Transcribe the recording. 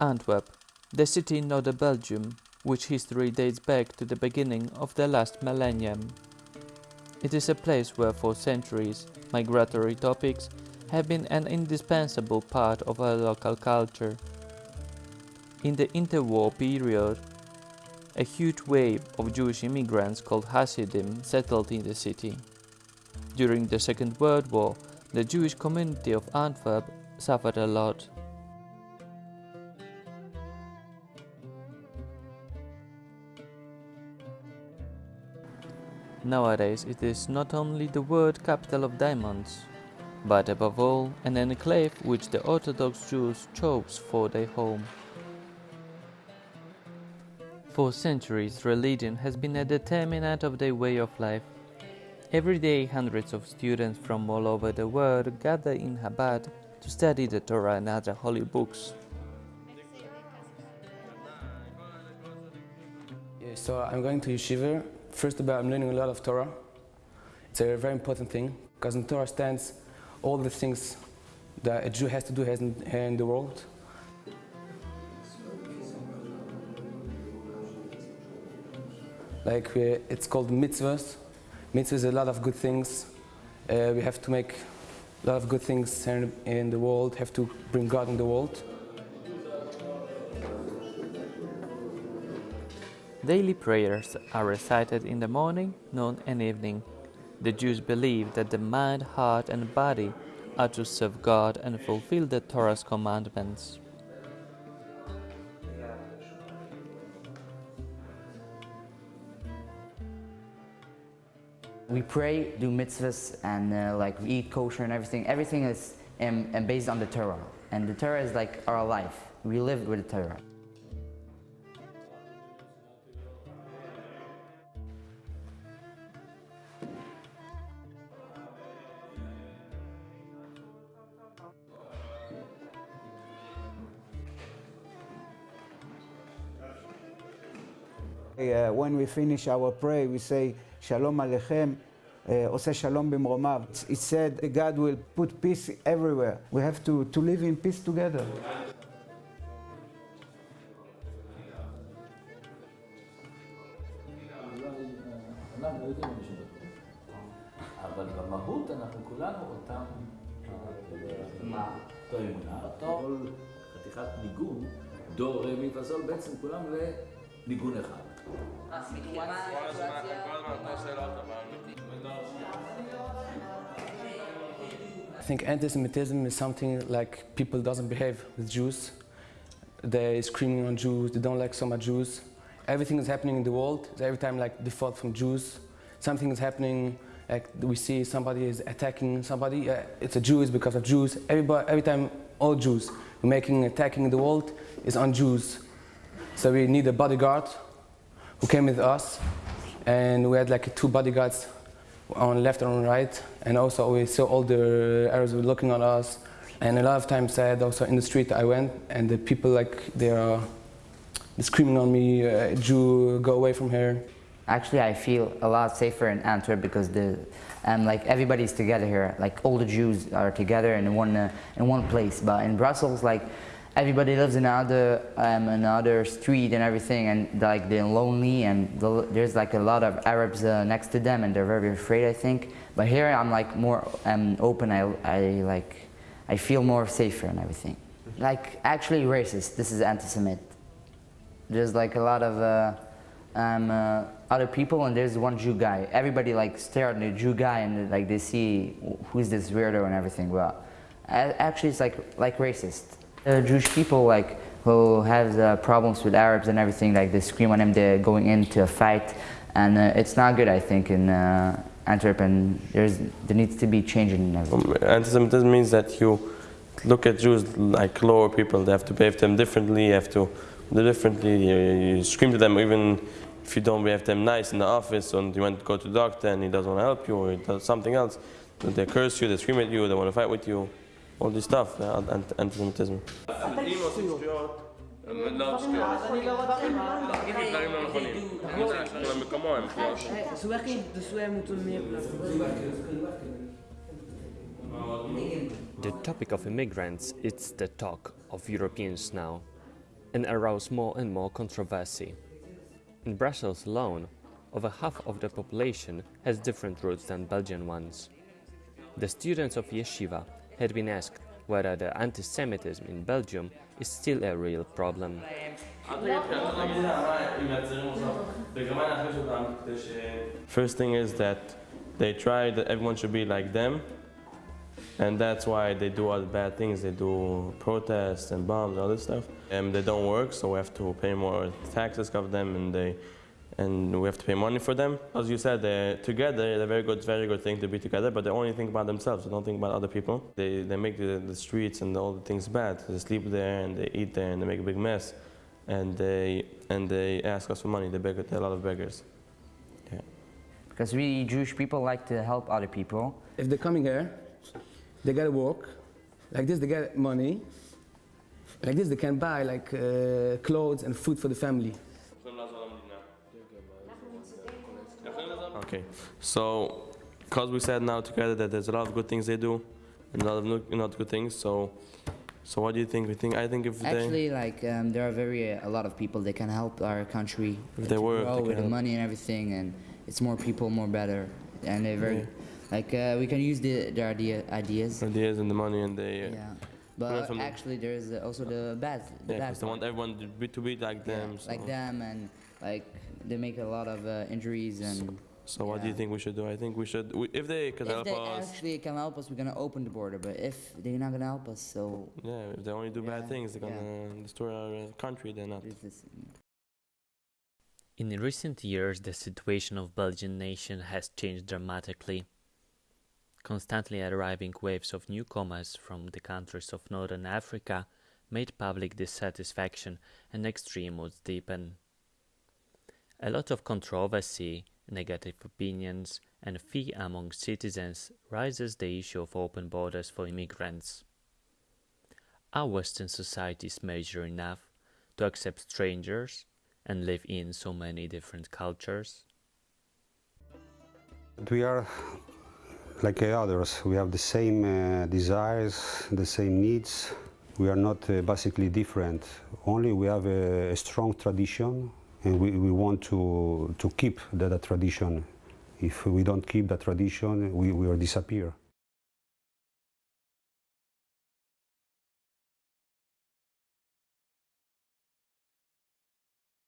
Antwerp, the city in northern Belgium, which history dates back to the beginning of the last millennium. It is a place where for centuries migratory topics have been an indispensable part of our local culture. In the interwar period, a huge wave of Jewish immigrants called Hasidim settled in the city. During the Second World War, the Jewish community of Antwerp suffered a lot. Nowadays it is not only the world capital of diamonds, but above all an enclave which the Orthodox Jews chose for their home. For centuries religion has been a determinant of their way of life. Every day hundreds of students from all over the world gather in Chabad to study the Torah and other holy books. So I'm going to yeshiva. First of all, I'm learning a lot of Torah. It's a very important thing because in Torah stands all the things that a Jew has to do here in the world. Like we, it's called mitzvahs. Mitzvahs is a lot of good things. Uh, we have to make a lot of good things in, in the world, have to bring God in the world. Daily prayers are recited in the morning, noon and evening. The Jews believe that the mind, heart and body are to serve God and fulfill the Torah's commandments. We pray, do mitzvahs, and uh, like we eat kosher and everything. Everything is um, based on the Torah, and the Torah is like our life. We live with the Torah. When we finish our prayer, we say, Shalom Aleichem, uh, עושה שלום במרומיו. It said God will put peace everywhere. We have to, to live in peace together. אבל במהות אנחנו כולנו אותם? אותו אמונה, אותו חתיכת ניגון, דו, רמי מי פסול, בעצם כולם לניגון אחד. I think anti-Semitism is something like people doesn't behave with Jews. They're screaming on Jews, they don't like so much Jews. Everything is happening in the world, every time like default from Jews. Something is happening, like we see somebody is attacking somebody, uh, it's a Jew, it's because of Jews. Everybody, every time all Jews making attacking the world is on Jews. So we need a bodyguard who came with us and we had like two bodyguards on left and on right and also we saw all the Arabs were looking at us and a lot of times I had also in the street I went and the people like they are screaming on me, uh, Jew, go away from here. Actually, I feel a lot safer in Antwerp because the um, like everybody's together here. Like all the Jews are together in one uh, in one place. But in Brussels, like everybody lives in another um, another street and everything, and like they're lonely, and the, there's like a lot of Arabs uh, next to them, and they're very afraid, I think. But here, I'm like more um, open. I, I like I feel more safer and everything. Like actually racist. This is anti-Semite. There's like a lot of uh, um, uh, other people, and there's one Jew guy. Everybody like stare at the Jew guy, and like they see who's this weirdo and everything. well actually, it's like like racist. Uh, Jewish people like who have problems with Arabs and everything, like they scream on them, they're going into a fight, and uh, it's not good, I think, in uh, Antwerp, and there's, there needs to be change in everything. Um, anti-Semitism means that you look at Jews like lower people, they have to behave them differently, you have to do differently, you, you scream to them even if you don't behave them nice in the office and you want to go to the doctor and he doesn't want to help you or he does something else, they curse you, they scream at you, they want to fight with you all this stuff, uh, anti-Semitism. The topic of immigrants is the talk of Europeans now and arouse more and more controversy. In Brussels alone, over half of the population has different roots than Belgian ones. The students of Yeshiva had been asked whether the anti-Semitism in Belgium is still a real problem. First thing is that they try that everyone should be like them, and that's why they do all the bad things. They do protests and bombs, and all this stuff, and they don't work, so we have to pay more taxes of them, and they and we have to pay money for them. As you said, they're together, they're very good, very good thing to be together, but they only think about themselves, they don't think about other people. They, they make the, the streets and all the things bad. They sleep there and they eat there and they make a big mess. And they, and they ask us for money, they beg, they're a lot of beggars. Yeah. Because we Jewish people like to help other people. If they're coming here, they gotta work. Like this, they get money. Like this, they can buy like uh, clothes and food for the family. Okay, so because we said now together that there's a lot of good things they do and a lot of no- not good things, so so what do you think? We think I think if they Actually, like um, there are very uh, a lot of people that can help our country If they work, grow they with the money and everything, and it's more people, more better, and they're very like uh, we can use the their idea ideas. ideas and the money and they uh, Yeah, but actually there is also the bad, the yeah, bad 'cause they want everyone to be, to be like Yeah, them. So. like them, and like they make a lot of uh, injuries and. So what do you Yeah. think we should do? I think we should, we, if they could If help they us, actually can help us, we're gonna open the border. But if they're not gonna help us, so yeah, if they only do bad Yeah, things, they're yeah. gonna destroy our uh, country. They're not. there's this. In recent years, the situation of Belgian nation has changed dramatically. Constantly arriving waves of newcomers from the countries of Northern Africa made public dissatisfaction and extreme moods deepen. A lot of controversy, negative opinions, and fear among citizens raises the issue of open borders for immigrants. Are Western societies mature enough to accept strangers and live in so many different cultures? We are like others. We have the same uh, desires, the same needs. We are not uh, basically different. Only we have a, a strong tradition, and we, we want to, to keep that tradition. If we don't keep that tradition, we will disappear.